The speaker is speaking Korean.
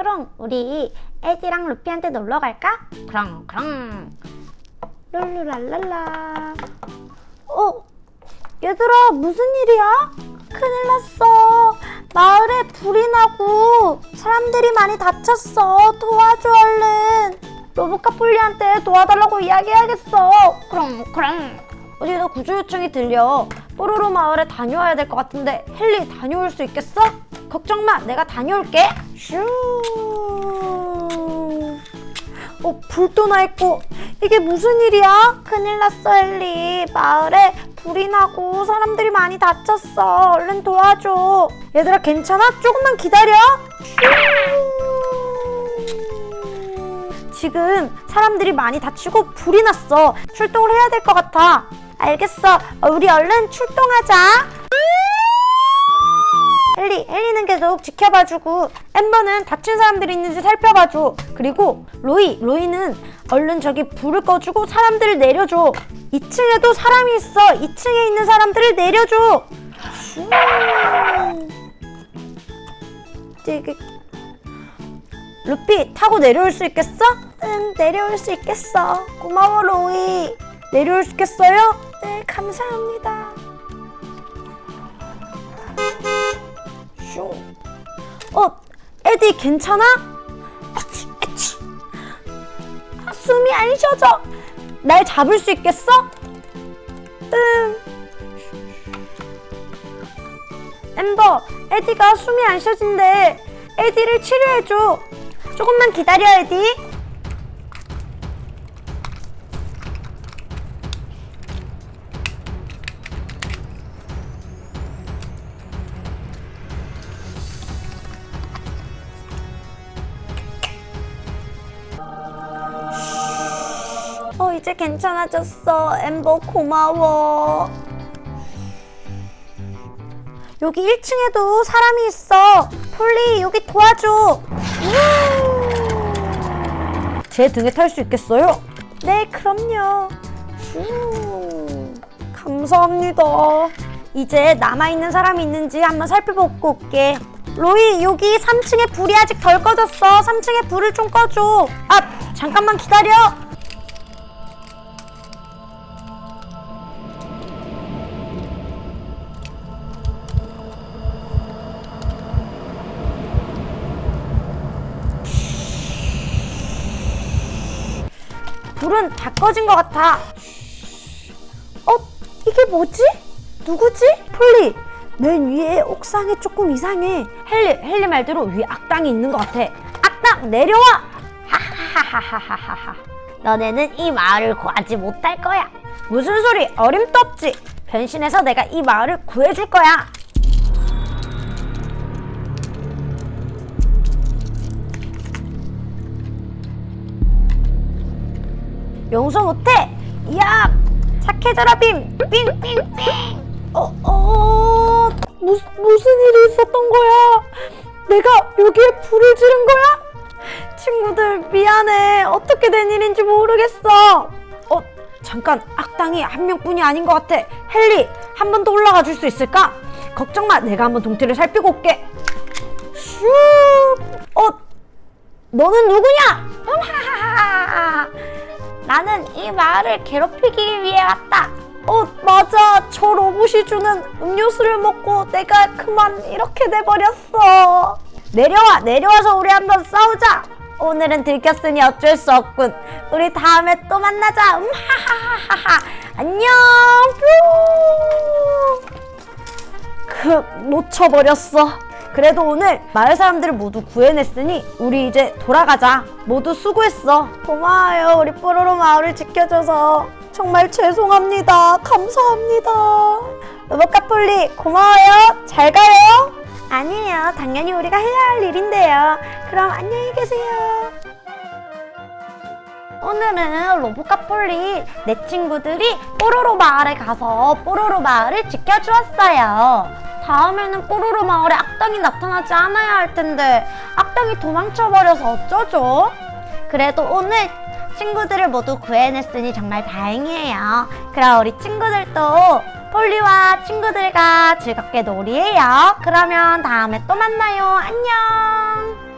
그럼 우리 에디랑 루피한테 놀러 갈까? 그럼 그럼 룰루랄랄라 어? 얘들아 무슨 일이야? 큰일 났어 마을에 불이 나고 사람들이 많이 다쳤어 도와줘 얼른 로보카폴리한테 도와달라고 이야기해야겠어 그럼 그럼 어디서 구조 요청이 들려 뽀로로 마을에 다녀와야 될 것 같은데 헨리 다녀올 수 있겠어? 걱정 마. 내가 다녀올게. 슈. 어, 불도 나 있고. 이게 무슨 일이야? 큰일 났어 헨리. 마을에 불이 나고 사람들이 많이 다쳤어. 얼른 도와줘. 얘들아 괜찮아? 조금만 기다려. 지금 사람들이 많이 다치고 불이 났어. 출동을 해야 될 것 같아. 알겠어 어, 우리 얼른 출동하자 헨리, 헨리는 계속 지켜봐주고 엠버는 다친 사람들이 있는지 살펴봐줘. 그리고 로이, 로이는 얼른 저기 불을 꺼주고 사람들을 내려줘. 2층에도 사람이 있어. 2층에 있는 사람들을 내려줘. 슈. 되게 루피 타고 내려올 수 있겠어? 응 내려올 수 있겠어. 고마워 로이. 내려올 수 있겠어요? 네 감사합니다 슝. 어 에디 괜찮아? 아치, 아치. 아, 숨이 안 쉬어져 날 잡을 수 있겠어? 응 엠버 에디가 숨이 안 쉬어진대 에디를 치료해줘 조금만 기다려 에디 어 이제 괜찮아졌어. 엠버 고마워. 여기 1층에도 사람이 있어. 폴리 여기 도와줘. 제 등에 탈 수 있겠어요? 네 그럼요. 슈. 감사합니다. 이제 남아있는 사람이 있는지 한번 살펴보고 올게. 로이 여기 3층에 불이 아직 덜 꺼졌어. 3층에 불을 좀 꺼줘. 아 잠깐만 기다려 불은 다 꺼진 것 같아. 어? 이게 뭐지? 누구지? 폴리, 맨 위에 옥상에 조금 이상해. 헨리, 헨리 말대로 위에 악당이 있는 것 같아. 악당, 내려와! 하하하하하하하. 너네는 이 마을을 구하지 못할 거야. 무슨 소리? 어림도 없지. 변신해서 내가 이 마을을 구해줄 거야. 용서 못해! 야! 착해져라 빔! 삥삥삥! 어, 어, 무슨, 무슨 일이 있었던 거야? 내가 여기에 불을 지른 거야? 친구들 미안해 어떻게 된 일인지 모르겠어 어 잠깐 악당이 한 명뿐이 아닌 것 같아 헨리 한 번 더 올라가 줄 수 있을까? 걱정 마 내가 한번 동태를 살피고 올게 슈 어? 너는 누구냐? 나는 이 마을을 괴롭히기 위해 왔다. 어, 맞아. 저 로봇이 주는 음료수를 먹고 내가 그만 이렇게 돼버렸어. 내려와, 내려와서 우리 한번 싸우자. 오늘은 들켰으니 어쩔 수 없군. 우리 다음에 또 만나자. 음, 하하하하하. 안녕. 뾰. 그, 놓쳐버렸어. 그래도 오늘 마을 사람들을 모두 구해냈으니 우리 이제 돌아가자. 모두 수고했어. 고마워요. 우리 뽀로로 마을을 지켜줘서. 정말 죄송합니다. 감사합니다. 로봇카폴리 고마워요. 잘 가요. 아니에요. 당연히 우리가 해야 할 일인데요. 그럼 안녕히 계세요. 오늘은 로보카폴리 내 친구들이 뽀로로 마을에 가서 뽀로로 마을을 지켜주었어요. 다음에는 뽀로로 마을에 악당이 나타나지 않아야 할 텐데 악당이 도망쳐버려서 어쩌죠? 그래도 오늘 친구들을 모두 구해냈으니 정말 다행이에요. 그럼 우리 친구들도 폴리와 친구들과 즐겁게 놀이해요. 그러면 다음에 또 만나요. 안녕!